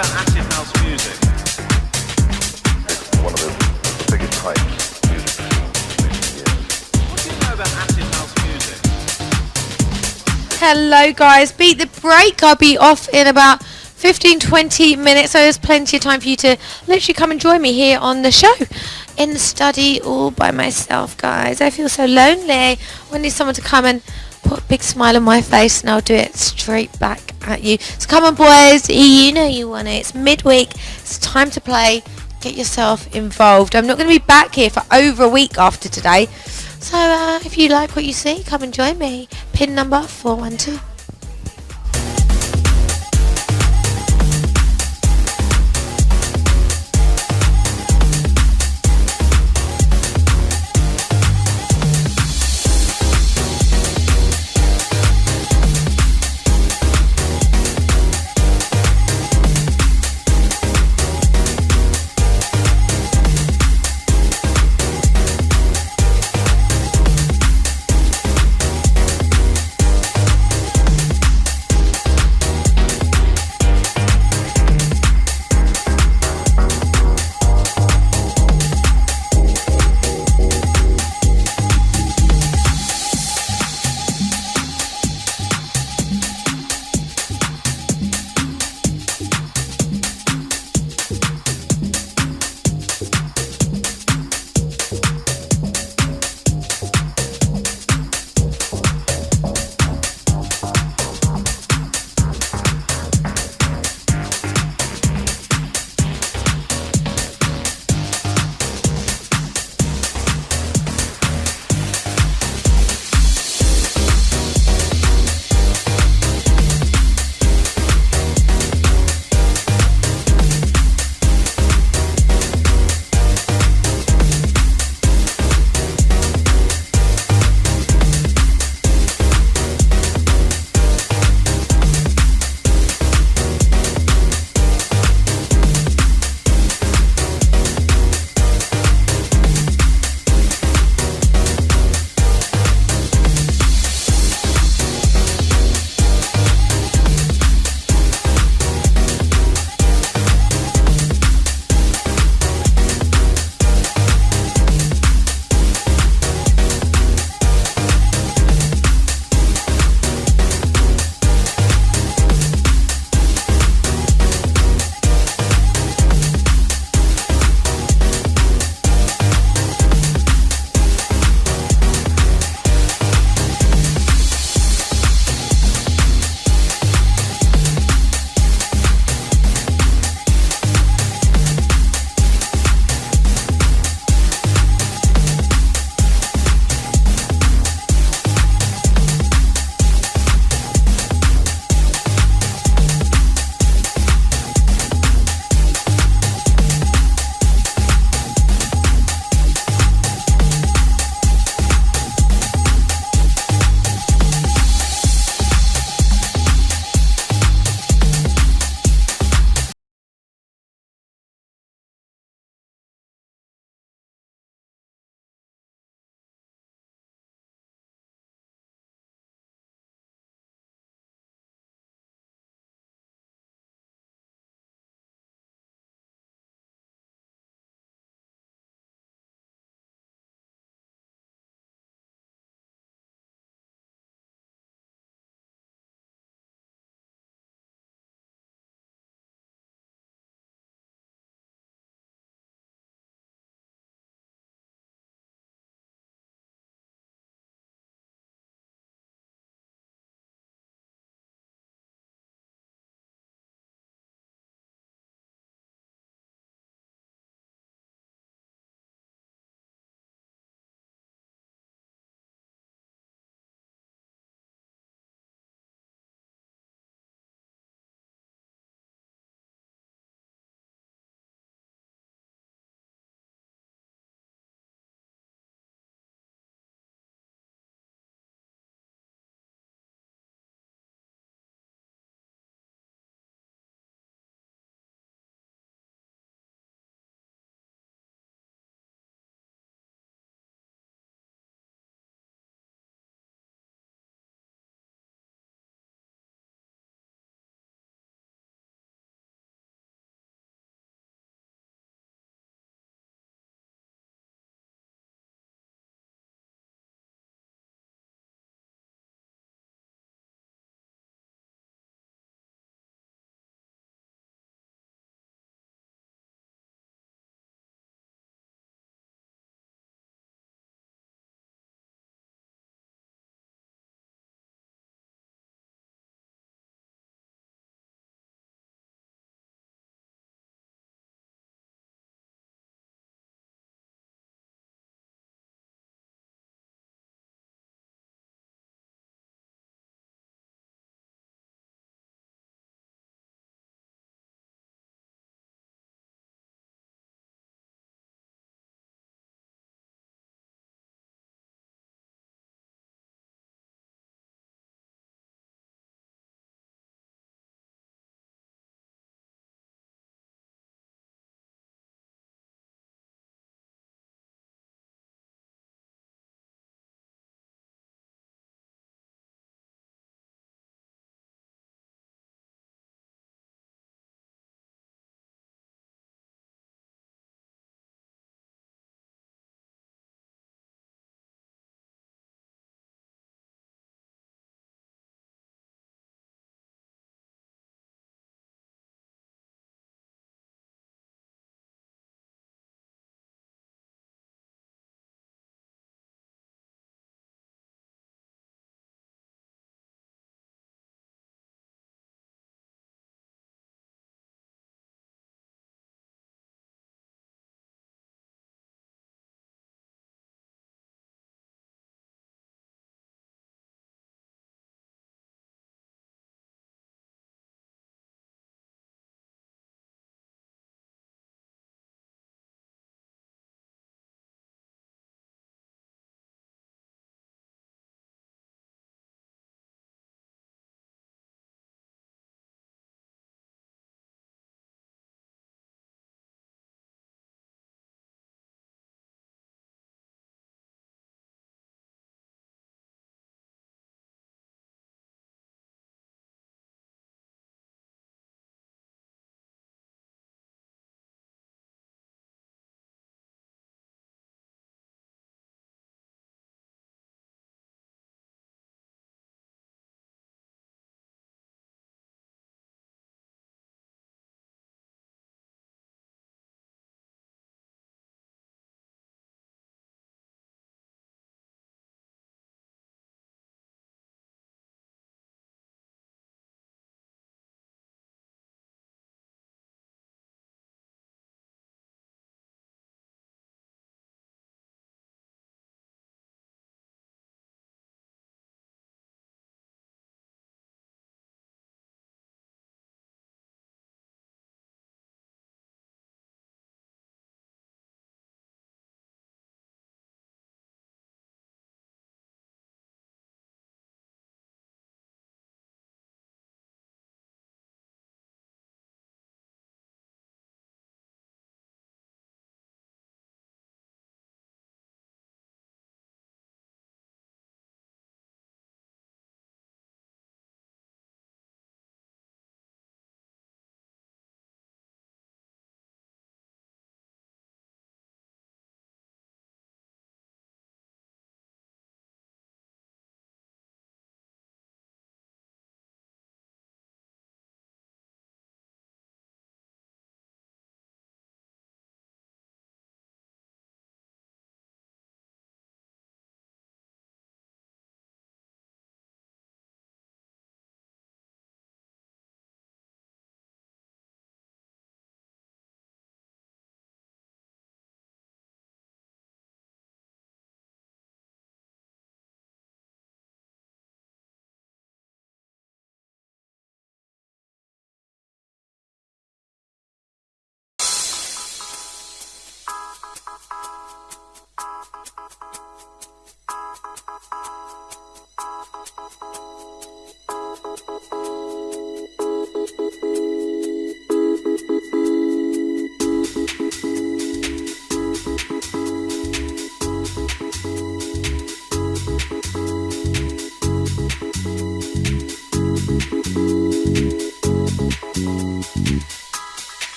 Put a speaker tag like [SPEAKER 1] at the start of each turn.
[SPEAKER 1] about acid house music?
[SPEAKER 2] It's one of the, the biggest hypes music scene in years.
[SPEAKER 1] What do you know about acid house music?
[SPEAKER 3] Hello guys, beat the break. I'll be off in about 15 20 minutes so there's plenty of time for you to literally come and join me here on the show in the study all by myself guys I feel so lonely I need someone to come and put a big smile on my face and I'll do it straight back at you. So come on boys. You know you want it. It's midweek. It's time to play. Get yourself involved. I'm not going to be back here for over a week after today. So uh, if you like what you see come and join me. Pin number 412